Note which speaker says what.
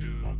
Speaker 1: do